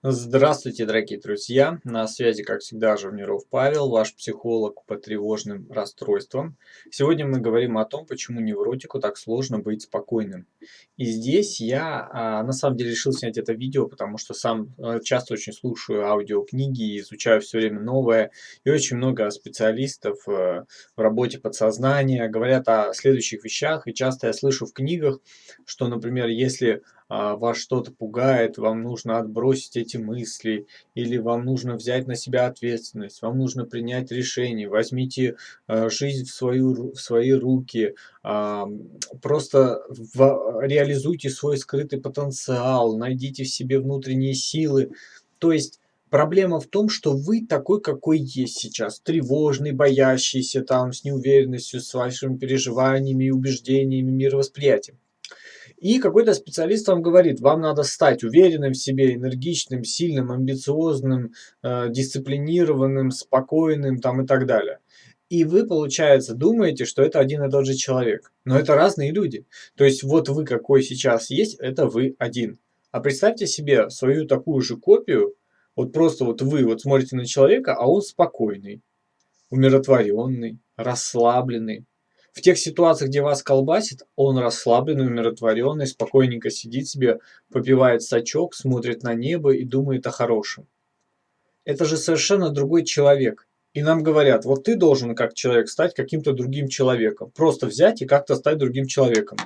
Здравствуйте, дорогие друзья! На связи, как всегда, Живниров Павел, ваш психолог по тревожным расстройствам. Сегодня мы говорим о том, почему невротику так сложно быть спокойным. И здесь я а, на самом деле решил снять это видео, потому что сам а, часто очень слушаю аудиокниги и изучаю все время новое. И очень много специалистов а, в работе подсознания говорят о следующих вещах. И часто я слышу в книгах, что, например, если вас что-то пугает, вам нужно отбросить эти мысли, или вам нужно взять на себя ответственность, вам нужно принять решение, возьмите а, жизнь в, свою, в свои руки, а, просто реализуйте свой скрытый потенциал, найдите в себе внутренние силы. То есть Проблема в том, что вы такой, какой есть сейчас. Тревожный, боящийся, там, с неуверенностью, с вашими переживаниями, убеждениями, мировосприятием. И какой-то специалист вам говорит, вам надо стать уверенным в себе, энергичным, сильным, амбициозным, э, дисциплинированным, спокойным там и так далее. И вы, получается, думаете, что это один и тот же человек. Но это разные люди. То есть вот вы какой сейчас есть, это вы один. А представьте себе свою такую же копию, вот просто вот вы вот смотрите на человека, а он спокойный, умиротворенный, расслабленный, в тех ситуациях, где вас колбасит, он расслабленный, умиротворенный, спокойненько сидит себе, попивает сачок, смотрит на небо и думает о хорошем. Это же совершенно другой человек. И нам говорят, вот ты должен как человек стать каким-то другим человеком. Просто взять и как-то стать другим человеком.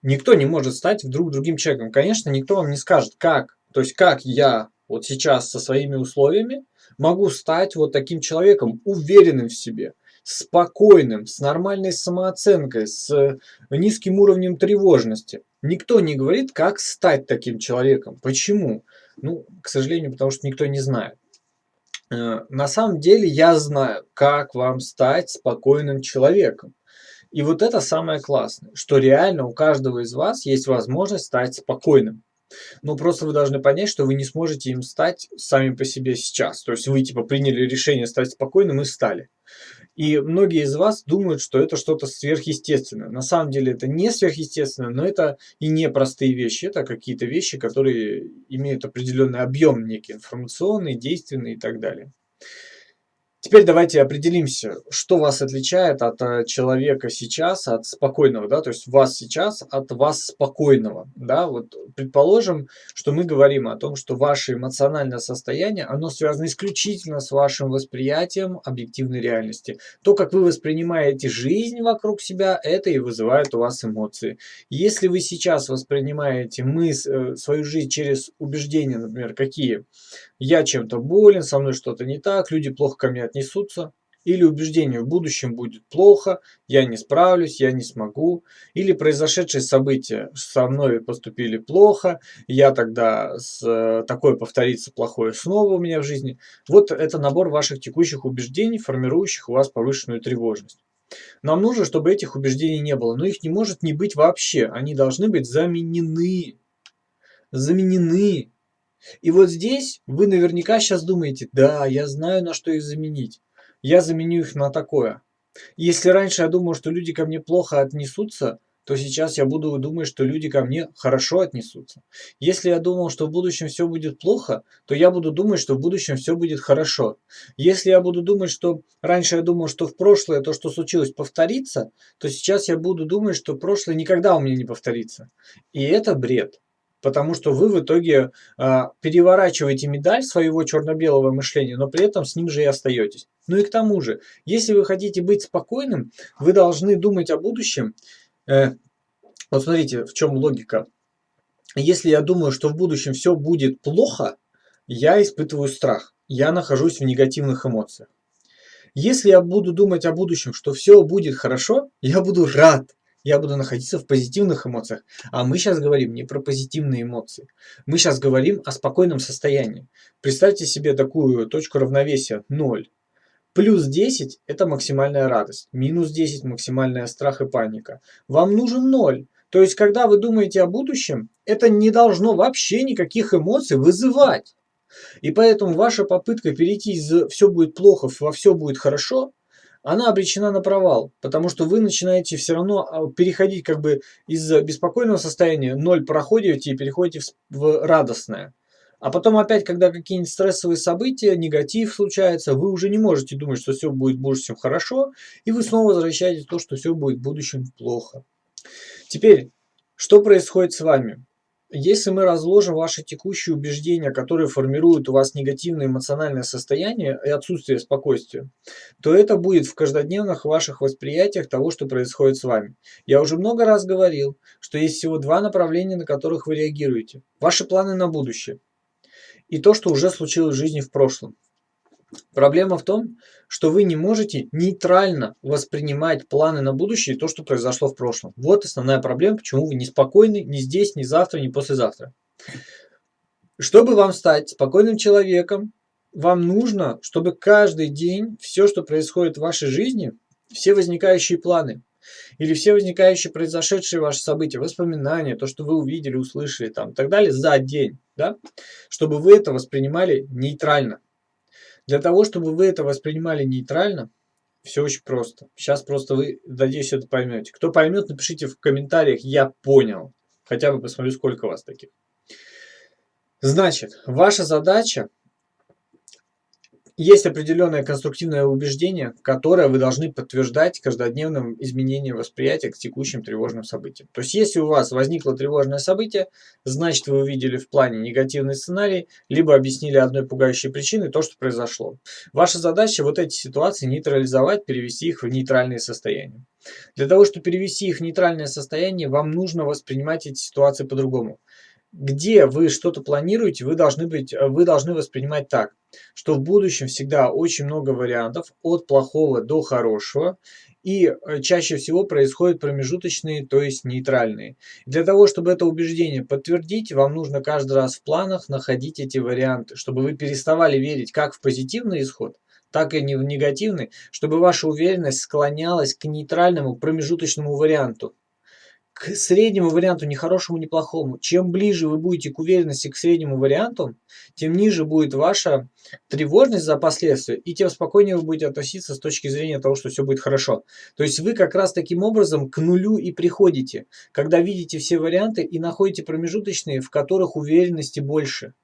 Никто не может стать вдруг другим человеком. Конечно, никто вам не скажет, как. То есть, как я вот сейчас со своими условиями могу стать вот таким человеком, уверенным в себе – спокойным, с нормальной самооценкой, с э, низким уровнем тревожности. Никто не говорит, как стать таким человеком. Почему? Ну, к сожалению, потому что никто не знает. Э, на самом деле я знаю, как вам стать спокойным человеком. И вот это самое классное, что реально у каждого из вас есть возможность стать спокойным. Но просто вы должны понять, что вы не сможете им стать сами по себе сейчас. То есть вы типа приняли решение стать спокойным и стали. И многие из вас думают, что это что-то сверхъестественное. На самом деле это не сверхъестественное, но это и не простые вещи. Это какие-то вещи, которые имеют определенный объем некий, информационный, действенный и так далее. Теперь давайте определимся, что вас отличает от э, человека сейчас, от спокойного, да, то есть вас сейчас от вас спокойного, да, вот предположим, что мы говорим о том, что ваше эмоциональное состояние, оно связано исключительно с вашим восприятием объективной реальности. То, как вы воспринимаете жизнь вокруг себя, это и вызывает у вас эмоции. Если вы сейчас воспринимаете мыс, э, свою жизнь через убеждения, например, какие? Я чем-то болен, со мной что-то не так, люди плохо ко мне отнесутся. Или убеждение в будущем будет плохо, я не справлюсь, я не смогу. Или произошедшие события со мной поступили плохо, я тогда с, такое повторится плохое снова у меня в жизни. Вот это набор ваших текущих убеждений, формирующих у вас повышенную тревожность. Нам нужно, чтобы этих убеждений не было, но их не может не быть вообще. Они должны быть заменены. Заменены и вот здесь вы наверняка сейчас думаете, да, я знаю, на что их заменить. Я заменю их на такое. Если раньше я думал, что люди ко мне плохо отнесутся, то сейчас я буду думать, что люди ко мне хорошо отнесутся. Если я думал, что в будущем все будет плохо, то я буду думать, что в будущем все будет хорошо. Если я буду думать, что раньше я думал, что в прошлое то, что случилось, повторится, то сейчас я буду думать, что прошлое никогда у меня не повторится. И это бред потому что вы в итоге э, переворачиваете медаль своего черно-белого мышления, но при этом с ним же и остаетесь. Ну и к тому же, если вы хотите быть спокойным, вы должны думать о будущем. Э, вот смотрите, в чем логика. Если я думаю, что в будущем все будет плохо, я испытываю страх, я нахожусь в негативных эмоциях. Если я буду думать о будущем, что все будет хорошо, я буду рад, я буду находиться в позитивных эмоциях. А мы сейчас говорим не про позитивные эмоции. Мы сейчас говорим о спокойном состоянии. Представьте себе такую точку равновесия 0. Плюс 10 – это максимальная радость. Минус 10 – максимальная страх и паника. Вам нужен 0. То есть, когда вы думаете о будущем, это не должно вообще никаких эмоций вызывать. И поэтому ваша попытка перейти из «все будет плохо» во «все будет хорошо» она обречена на провал, потому что вы начинаете все равно а, переходить как бы из беспокойного состояния, ноль проходите и переходите в, в радостное. А потом опять, когда какие-нибудь стрессовые события, негатив случается, вы уже не можете думать, что все будет в будущем хорошо, и вы снова возвращаетесь в то, что все будет в будущем плохо. Теперь, что происходит с вами? Если мы разложим ваши текущие убеждения, которые формируют у вас негативное эмоциональное состояние и отсутствие спокойствия, то это будет в каждодневных ваших восприятиях того, что происходит с вами. Я уже много раз говорил, что есть всего два направления, на которых вы реагируете. Ваши планы на будущее и то, что уже случилось в жизни в прошлом. Проблема в том, что вы не можете нейтрально воспринимать планы на будущее и то, что произошло в прошлом. Вот основная проблема, почему вы не спокойны ни здесь, ни завтра, ни послезавтра. Чтобы вам стать спокойным человеком, вам нужно, чтобы каждый день все, что происходит в вашей жизни, все возникающие планы или все возникающие произошедшие ваши события, воспоминания, то, что вы увидели, услышали там и так далее за день, да, чтобы вы это воспринимали нейтрально. Для того, чтобы вы это воспринимали нейтрально, все очень просто. Сейчас просто вы, надеюсь, это поймете. Кто поймет, напишите в комментариях «Я понял». Хотя бы посмотрю, сколько вас таких. Значит, ваша задача есть определенное конструктивное убеждение, которое вы должны подтверждать каждодневным изменением восприятия к текущим тревожным событиям. То есть, если у вас возникло тревожное событие, значит вы увидели в плане негативный сценарий, либо объяснили одной пугающей причиной то, что произошло. Ваша задача вот эти ситуации нейтрализовать, перевести их в нейтральные состояния. Для того, чтобы перевести их в нейтральное состояние, вам нужно воспринимать эти ситуации по-другому где вы что-то планируете, вы должны, быть, вы должны воспринимать так, что в будущем всегда очень много вариантов от плохого до хорошего, и э, чаще всего происходят промежуточные, то есть нейтральные. Для того, чтобы это убеждение подтвердить, вам нужно каждый раз в планах находить эти варианты, чтобы вы переставали верить как в позитивный исход, так и не в негативный, чтобы ваша уверенность склонялась к нейтральному промежуточному варианту к среднему варианту, ни хорошему, ни плохому. Чем ближе вы будете к уверенности к среднему варианту, тем ниже будет ваша тревожность за последствия, и тем спокойнее вы будете относиться с точки зрения того, что все будет хорошо. То есть вы как раз таким образом к нулю и приходите, когда видите все варианты и находите промежуточные, в которых уверенности больше.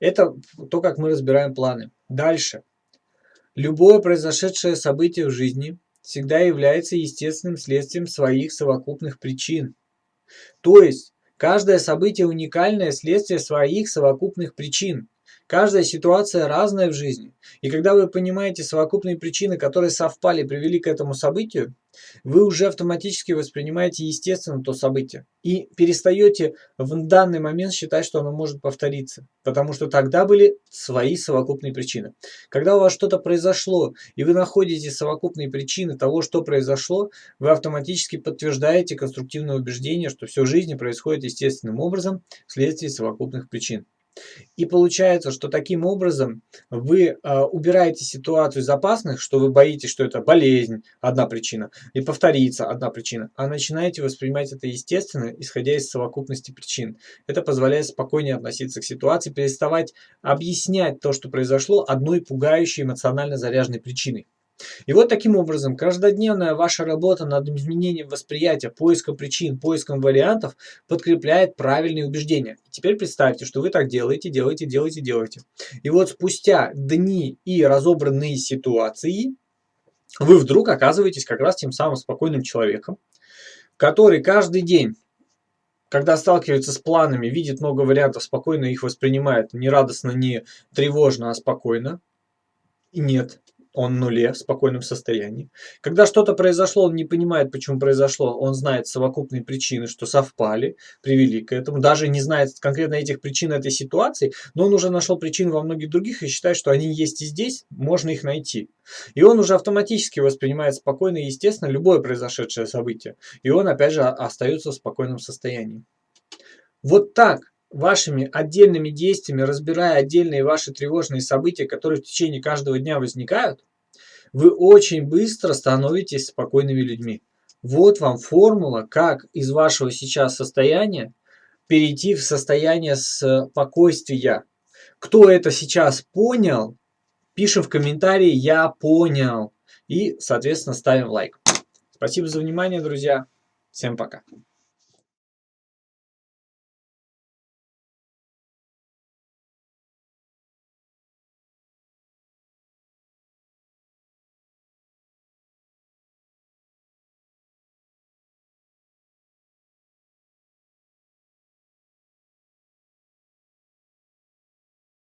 Это то, как мы разбираем планы. Дальше. Любое произошедшее событие в жизни – всегда является естественным следствием своих совокупных причин. То есть, каждое событие уникальное следствие своих совокупных причин. Каждая ситуация разная в жизни. И когда вы понимаете совокупные причины, которые совпали, привели к этому событию, вы уже автоматически воспринимаете естественно то событие. И перестаете в данный момент считать, что оно может повториться. Потому что тогда были свои совокупные причины. Когда у вас что-то произошло, и вы находите совокупные причины того, что произошло, вы автоматически подтверждаете конструктивное убеждение, что все в жизни происходит естественным образом вследствие совокупных причин. И получается, что таким образом вы э, убираете ситуацию из опасных, что вы боитесь, что это болезнь, одна причина, и повторится одна причина, а начинаете воспринимать это естественно, исходя из совокупности причин. Это позволяет спокойнее относиться к ситуации, переставать объяснять то, что произошло одной пугающей эмоционально заряженной причиной. И вот таким образом каждодневная ваша работа над изменением восприятия, поиском причин, поиском вариантов подкрепляет правильные убеждения. Теперь представьте, что вы так делаете, делаете, делаете, делаете. И вот спустя дни и разобранные ситуации, вы вдруг оказываетесь как раз тем самым спокойным человеком, который каждый день когда сталкивается с планами, видит много вариантов, спокойно их воспринимает, не радостно, не тревожно, а спокойно. И нет, он нуле, в спокойном состоянии. Когда что-то произошло, он не понимает, почему произошло, он знает совокупные причины, что совпали, привели к этому, даже не знает конкретно этих причин этой ситуации, но он уже нашел причины во многих других и считает, что они есть и здесь, можно их найти. И он уже автоматически воспринимает спокойно и естественно любое произошедшее событие. И он опять же остается в спокойном состоянии. Вот так вашими отдельными действиями, разбирая отдельные ваши тревожные события, которые в течение каждого дня возникают, вы очень быстро становитесь спокойными людьми. Вот вам формула, как из вашего сейчас состояния перейти в состояние спокойствия. Кто это сейчас понял, пишем в комментарии «Я понял» и, соответственно, ставим лайк. Спасибо за внимание, друзья. Всем пока.